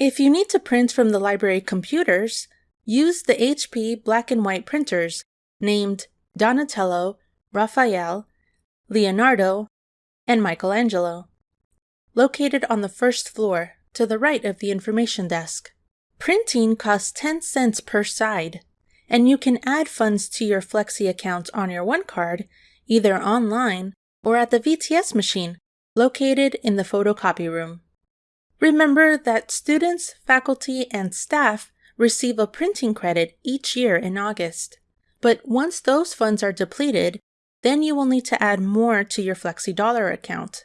If you need to print from the library computers, use the HP black and white printers named Donatello, Raphael, Leonardo, and Michelangelo, located on the first floor to the right of the information desk. Printing costs 10 cents per side, and you can add funds to your Flexi account on your OneCard either online or at the VTS machine located in the photocopy room. Remember that students, faculty, and staff receive a printing credit each year in August. But once those funds are depleted, then you will need to add more to your Flexi Dollar account.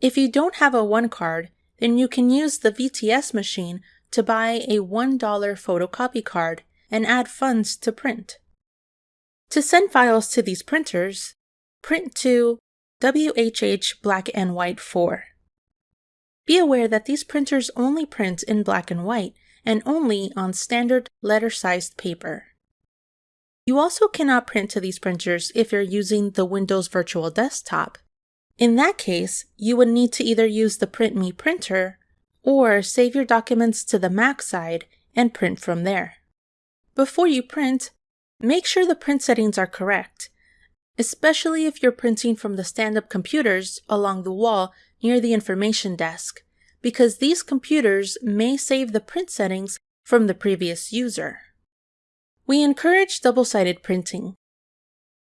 If you don't have a one card, then you can use the VTS machine to buy a $1 photocopy card and add funds to print. To send files to these printers, print to WHH Black and White 4. Be aware that these printers only print in black and white and only on standard letter-sized paper. You also cannot print to these printers if you're using the Windows Virtual Desktop. In that case, you would need to either use the PrintMe printer or save your documents to the Mac side and print from there. Before you print, make sure the print settings are correct, especially if you're printing from the stand-up computers along the wall near the information desk, because these computers may save the print settings from the previous user. We encourage double-sided printing.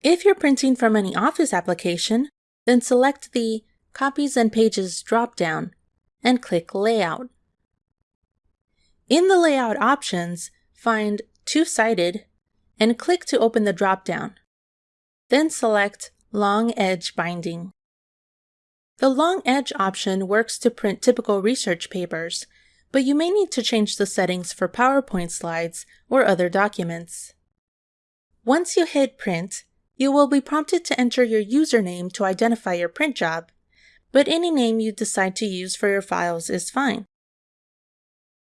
If you're printing from any Office application, then select the Copies and Pages drop-down and click Layout. In the Layout options, find Two-Sided and click to open the drop-down. Then select Long Edge Binding. The long edge option works to print typical research papers, but you may need to change the settings for PowerPoint slides or other documents. Once you hit print, you will be prompted to enter your username to identify your print job, but any name you decide to use for your files is fine.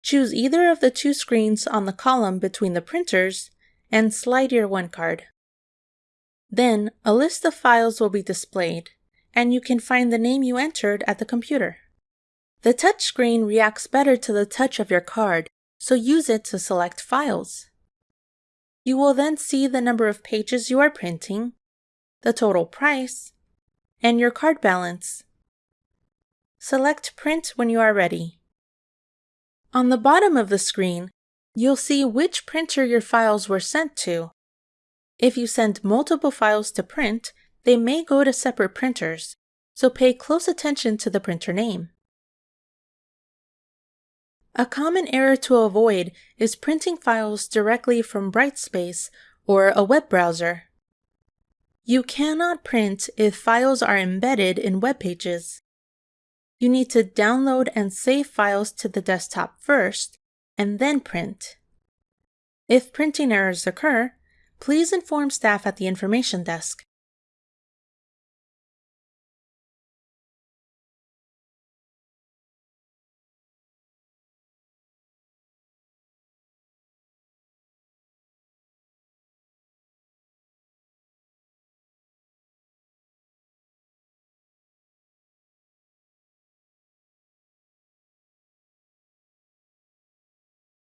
Choose either of the two screens on the column between the printers and slide your OneCard. Then, a list of files will be displayed and you can find the name you entered at the computer. The touchscreen reacts better to the touch of your card, so use it to select files. You will then see the number of pages you are printing, the total price, and your card balance. Select Print when you are ready. On the bottom of the screen, you'll see which printer your files were sent to. If you send multiple files to print, they may go to separate printers, so pay close attention to the printer name. A common error to avoid is printing files directly from Brightspace or a web browser. You cannot print if files are embedded in web pages. You need to download and save files to the desktop first, and then print. If printing errors occur, please inform staff at the information desk.